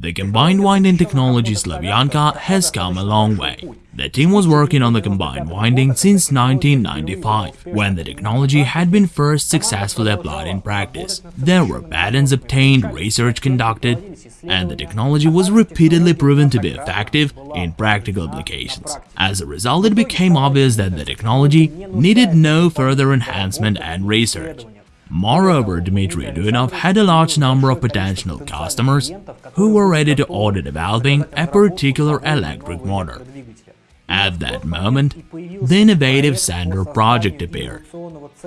The combined winding technology Slavyanka has come a long way. The team was working on the combined winding since 1995, when the technology had been first successfully applied in practice. There were patents obtained, research conducted, and the technology was repeatedly proven to be effective in practical applications. As a result, it became obvious that the technology needed no further enhancement and research. Moreover, Dmitry Duyunov had a large number of potential customers who were ready to order developing a particular electric motor. At that moment, the innovative Sander project appeared.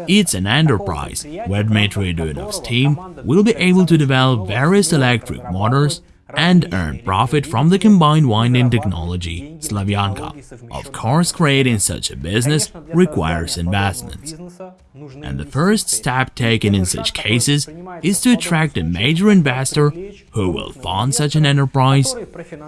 It's an enterprise where Dmitry Duyunov's team will be able to develop various electric motors and earn profit from the combined winding technology Slavyanka. Of course, creating such a business requires investments. And the first step taken in such cases is to attract a major investor who will fund such an enterprise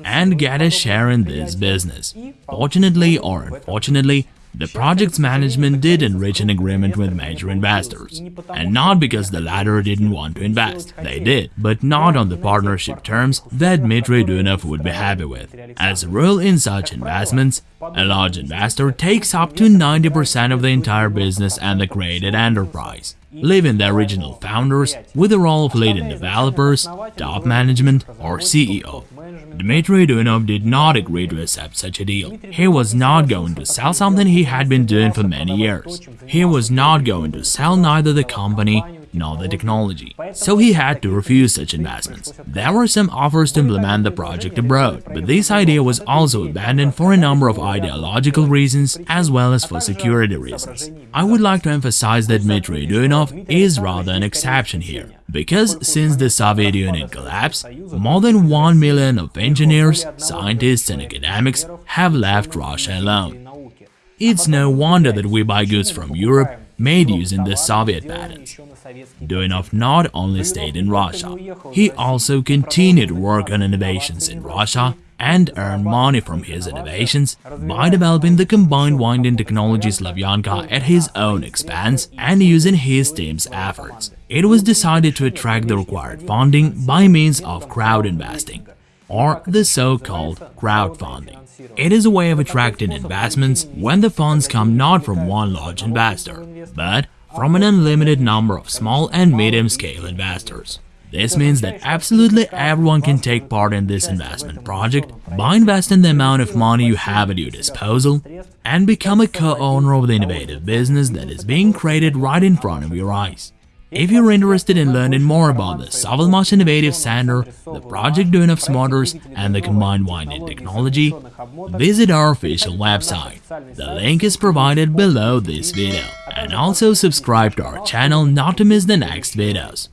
and get a share in this business. Fortunately or unfortunately, the project's management didn't reach an agreement with major investors, and not because the latter didn't want to invest. They did, but not on the partnership terms that Dmitry Duyunov would be happy with. As a rule in such investments, a large investor takes up to 90% of the entire business and the created enterprise, leaving the original founders with the role of leading developers, top management or CEO. Dmitry Duyunov did not agree to accept such a deal. He was not going to sell something he had been doing for many years. He was not going to sell neither the company nor the technology, so he had to refuse such investments. There were some offers to implement the project abroad, but this idea was also abandoned for a number of ideological reasons as well as for security reasons. I would like to emphasize that Dmitry Duyunov is rather an exception here. Because since the Soviet Union collapsed, more than 1 million of engineers, scientists and academics have left Russia alone. It's no wonder that we buy goods from Europe made using the Soviet patents. Duyunov not only stayed in Russia, he also continued work on innovations in Russia and earn money from his innovations by developing the combined winding technology Slavyanka at his own expense and using his team's efforts. It was decided to attract the required funding by means of crowd investing, or the so-called crowdfunding. It is a way of attracting investments when the funds come not from one large investor, but from an unlimited number of small and medium-scale investors. This means that absolutely everyone can take part in this investment project by investing the amount of money you have at your disposal and become a co-owner of the innovative business that is being created right in front of your eyes. If you're interested in learning more about the SovElMash Innovative Center, the Project Duyunov's motors, and the combined winding technology, visit our official website. The link is provided below this video. And also subscribe to our channel not to miss the next videos.